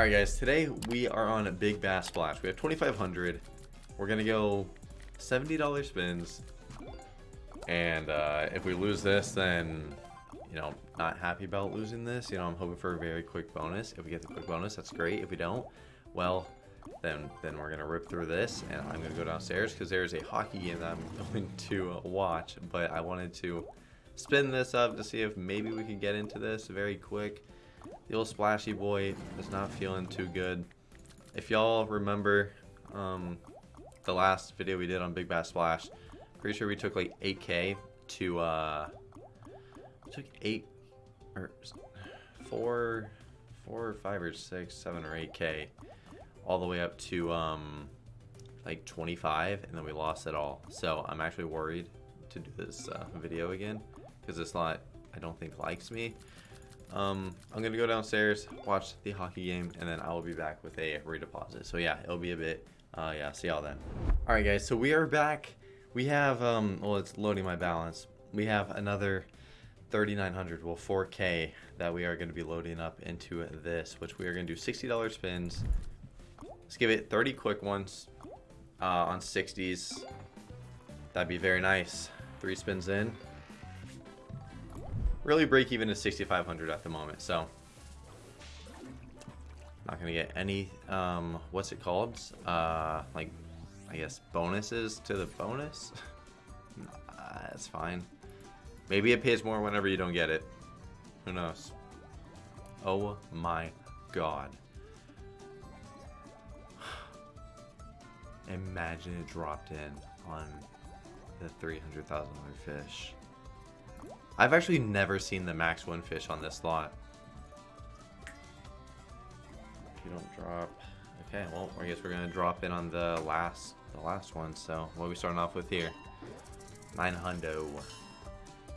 Alright guys, today we are on a Big Bass Splash. We have 2500 We're going to go $70 spins. And uh, if we lose this, then, you know, not happy about losing this. You know, I'm hoping for a very quick bonus. If we get the quick bonus, that's great. If we don't, well, then then we're going to rip through this. And I'm going to go downstairs because there's a hockey game that I'm going to watch. But I wanted to spin this up to see if maybe we could get into this very quick. The old splashy boy is not feeling too good. If y'all remember um, the last video we did on Big Bass Splash, pretty sure we took like 8k to uh, took eight or four, four or five or six, seven or 8k all the way up to um, like 25 and then we lost it all. So I'm actually worried to do this uh, video again because this lot I don't think likes me. Um, I'm going to go downstairs, watch the hockey game, and then I will be back with a redeposit. So yeah, it'll be a bit, uh, yeah, see y'all then. All right, guys, so we are back. We have, um, well, it's loading my balance. We have another 3,900, well, 4K that we are going to be loading up into this, which we are going to do $60 spins. Let's give it 30 quick ones uh, on 60s. That'd be very nice. Three spins in really break even is 6,500 at the moment, so not gonna get any, um, what's it called? Uh, like, I guess bonuses to the bonus? nah, that's fine. Maybe it pays more whenever you don't get it. Who knows? Oh my god. Imagine it dropped in on the $300,000 fish. I've actually never seen the max win fish on this lot. If you don't drop... Okay, well, I guess we're going to drop in on the last the last one. So, what are we starting off with here? 900.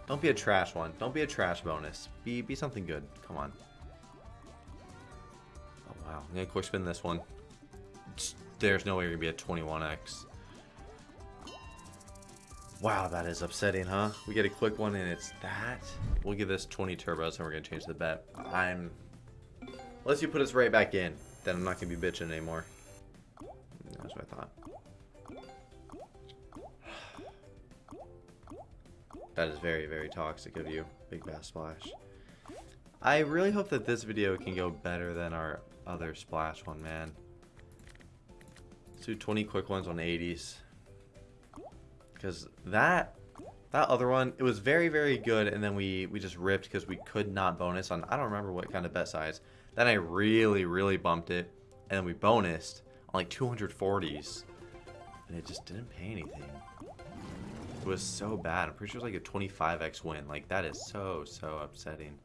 Don't be a trash one. Don't be a trash bonus. Be, be something good. Come on. Oh, wow. I'm to quick spin this one. There's no way you're to be a 21x. Wow, that is upsetting, huh? We get a quick one and it's that. We'll give this 20 turbos and we're going to change the bet. I'm... Unless you put us right back in, then I'm not going to be bitching anymore. That's what I thought. That is very, very toxic of you, Big Bass Splash. I really hope that this video can go better than our other Splash one, man. Let's do 20 quick ones on 80s because that that other one it was very very good and then we we just ripped because we could not bonus on i don't remember what kind of bet size then i really really bumped it and then we bonused on like 240s and it just didn't pay anything it was so bad i'm pretty sure it was like a 25x win like that is so so upsetting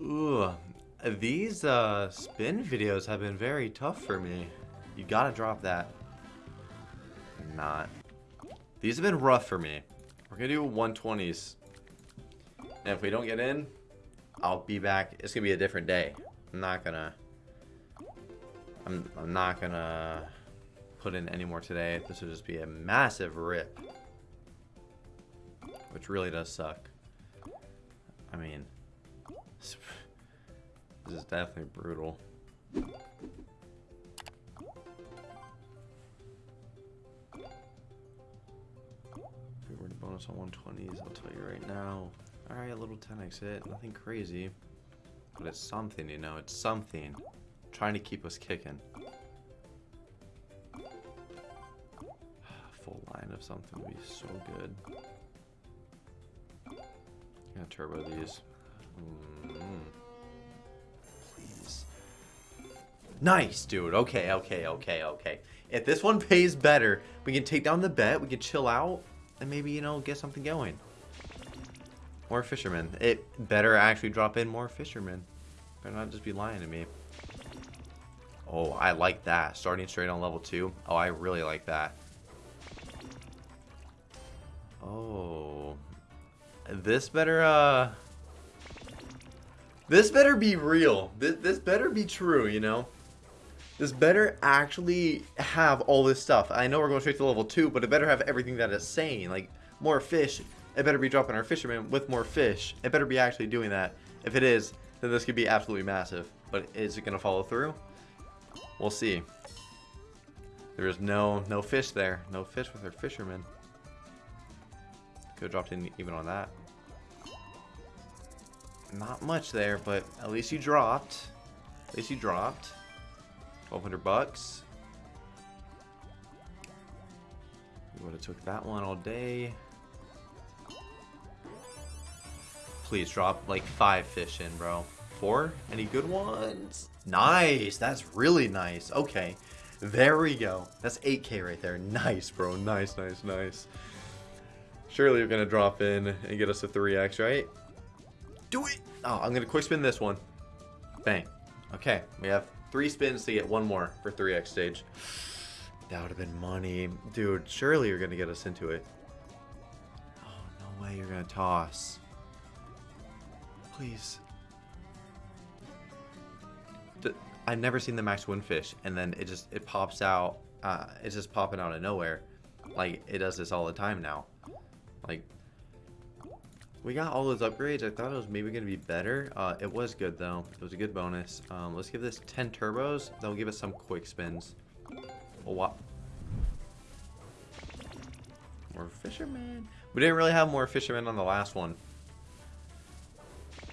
Ooh, these uh, spin videos have been very tough for me. You gotta drop that. Not. These have been rough for me. We're going to do 120s. And if we don't get in, I'll be back. It's going to be a different day. I'm not going to... I'm, I'm not going to put in any more today. This would just be a massive rip. Which really does suck. I mean... This is definitely brutal. Bonus on 120s, I'll tell you right now. Alright, a little 10x hit, nothing crazy. But it's something, you know, it's something. Trying to keep us kicking. Full line of something would be so good. Gonna turbo these. Mm -hmm. Please. Nice, dude. Okay, okay, okay, okay. If this one pays better, we can take down the bet, we can chill out and maybe, you know, get something going. More fishermen. It better actually drop in more fishermen. Better not just be lying to me. Oh, I like that. Starting straight on level 2. Oh, I really like that. Oh. This better, uh... This better be real. This, this better be true, you know? This better actually have all this stuff. I know we're going straight to level 2, but it better have everything that it's saying. Like, more fish. It better be dropping our fisherman with more fish. It better be actually doing that. If it is, then this could be absolutely massive. but is it gonna follow through? We'll see. There is no no fish there. No fish with our fisherman. Could have dropped in even on that. Not much there, but at least you dropped. At least you dropped. 1200 bucks. We would have took that one all day. Please drop like five fish in, bro. Four? Any good ones? Nice. That's really nice. Okay. There we go. That's 8k right there. Nice, bro. Nice, nice, nice. Surely you're going to drop in and get us a 3x, right? Do it! Oh, I'm going to quick spin this one. Bang. Okay. We have three spins to get one more for 3x stage. That would have been money. Dude, surely you're going to get us into it. Oh, no way you're going to toss. Please. I've never seen the max winfish, and then it just, it pops out. Uh, it's just popping out of nowhere. Like, it does this all the time now. Like, we got all those upgrades. I thought it was maybe going to be better. Uh, it was good, though. It was a good bonus. Um, let's give this 10 turbos. That'll give us some quick spins. Oh, what? More fishermen. We didn't really have more fishermen on the last one.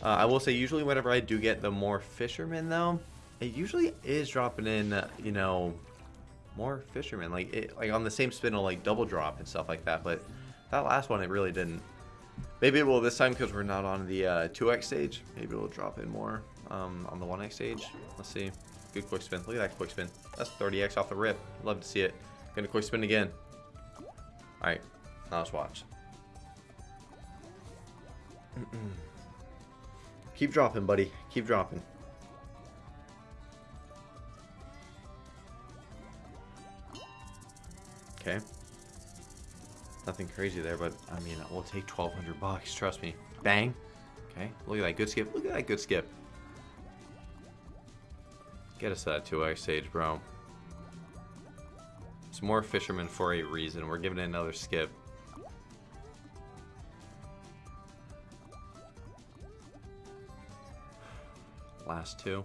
Uh, I will say, usually whenever I do get the more fishermen, though, it usually is dropping in, uh, you know, more fishermen. Like, it, like on the same spin, it'll, like double drop and stuff like that. But that last one, it really didn't. Maybe it will this time because we're not on the uh, 2x stage. Maybe it'll drop in more um, on the 1x stage. Let's see. Good quick spin. Look at that quick spin. That's 30x off the rip. Love to see it. Gonna quick spin again. Alright. Now let's watch. Keep dropping, buddy. Keep dropping. Okay. Nothing crazy there, but I mean, we'll take 1200 bucks. Trust me. Bang. Okay. Look at that good skip. Look at that good skip. Get us that 2x stage, bro. It's more fishermen for a reason. We're giving it another skip. Last two.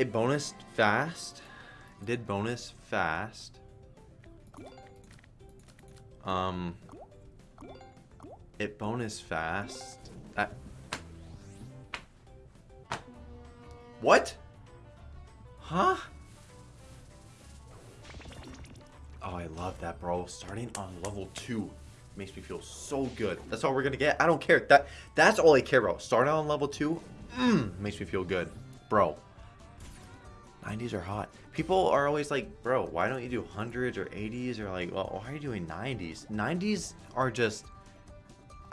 It bonus fast. It did bonus fast. Um, it bonus fast. That. What? Huh? Oh, I love that, bro. Starting on level two makes me feel so good. That's all we're gonna get. I don't care. That that's all I care about. Starting on level two, mm, makes me feel good, bro. 90s are hot. People are always like, bro, why don't you do hundreds or 80s or like, well, why are you doing 90s? 90s are just,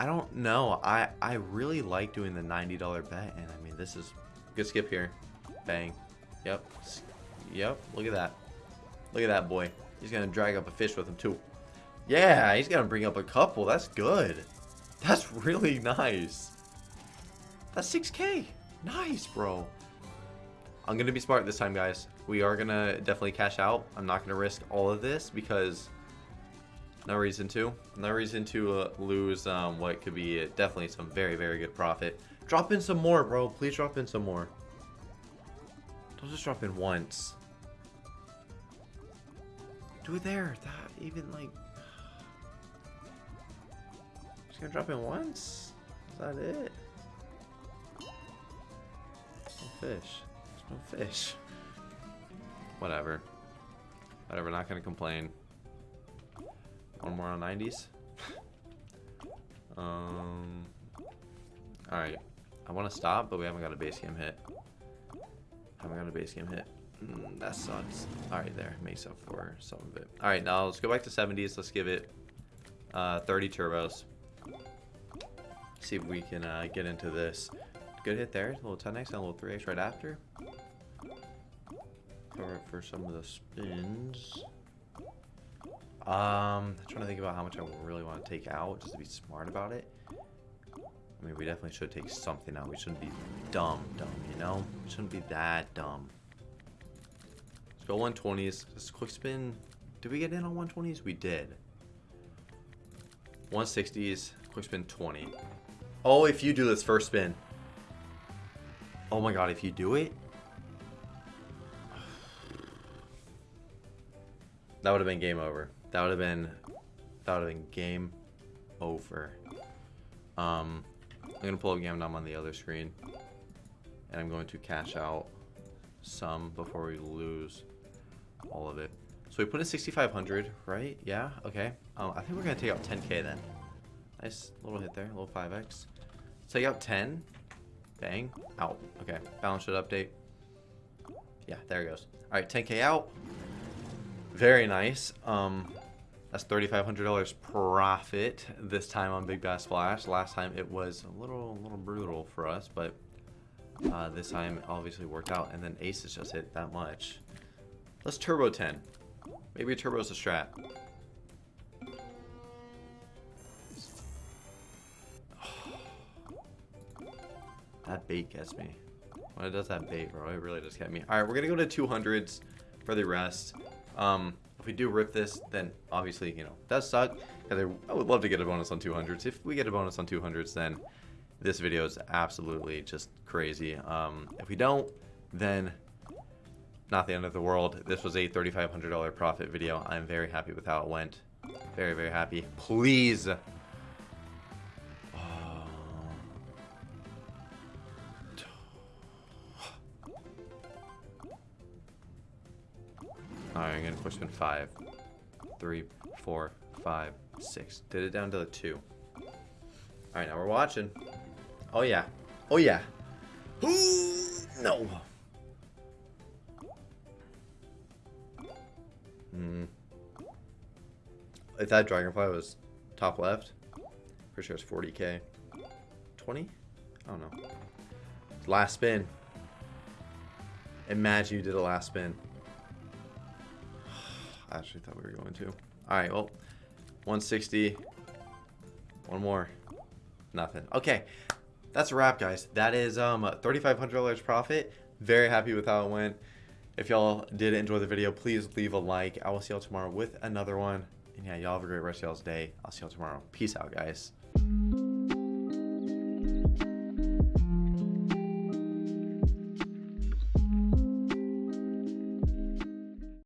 I don't know. I I really like doing the $90 bet, and I mean, this is good skip here. Bang. Yep. Yep. Look at that. Look at that boy. He's gonna drag up a fish with him too. Yeah, he's gonna bring up a couple. That's good. That's really nice. That's 6k. Nice, bro. I'm going to be smart this time, guys. We are going to definitely cash out. I'm not going to risk all of this because no reason to. No reason to uh, lose um, what could be definitely some very, very good profit. Drop in some more, bro. Please drop in some more. Don't just drop in once. Do it there. That even like... Just gonna drop in once? Is that it? Fish. No fish. Whatever. Whatever, not gonna complain. One more on 90s. um. Alright. I want to stop, but we haven't got a base game hit. Haven't got a base game hit. Mm, that sucks. Alright, there. Makes up for some of it. Alright, now let's go back to 70s. Let's give it uh, 30 turbos. See if we can uh, get into this. Good hit there. A little 10x and a little 3x right after cover for some of the spins. Um, I'm trying to think about how much I really want to take out, just to be smart about it. I mean, we definitely should take something out. We shouldn't be dumb, dumb, you know? We shouldn't be that dumb. Let's go 120s. This quick spin. Did we get in on 120s? We did. 160s, quick spin 20. Oh, if you do this first spin. Oh my god, if you do it. That would have been game over. That would have been that would have been game over. Um I'm gonna pull up Gamdom on the other screen. And I'm going to cash out some before we lose all of it. So we put in 6,500, right? Yeah, okay. Um, I think we're gonna take out 10k then. Nice little hit there, a little 5x. Let's take out 10. Bang. Out. Okay. Balance sheet update. Yeah, there it goes. Alright, 10k out. Very nice. Um, that's $3,500 profit this time on Big Bass Splash. Last time it was a little, a little brutal for us, but uh, this time obviously worked out. And then Aces just hit that much. Let's Turbo 10. Maybe Turbo's a strat. That bait gets me. When it does that bait, bro, it really does get me. All right, we're gonna go to 200s for the rest. Um, if we do rip this, then obviously, you know, does suck. I would love to get a bonus on 200s. If we get a bonus on 200s, then this video is absolutely just crazy. Um, if we don't, then not the end of the world. This was a $3,500 profit video. I'm very happy with how it went. Very, very happy. Please Alright, I'm gonna push in five, three, four, five, six. Did it down to the two. Alright, now we're watching. Oh yeah. Oh yeah. no. Hmm. If that dragonfly was top left, for sure it's 40k. 20? I don't know. Last spin. Imagine you did a last spin. I actually thought we were going to. Alright, well, 160. One more. Nothing. Okay, that's a wrap, guys. That is um $3,500 profit. Very happy with how it went. If y'all did enjoy the video, please leave a like. I will see y'all tomorrow with another one. And yeah, y'all have a great rest of y'all's day. I'll see y'all tomorrow. Peace out, guys.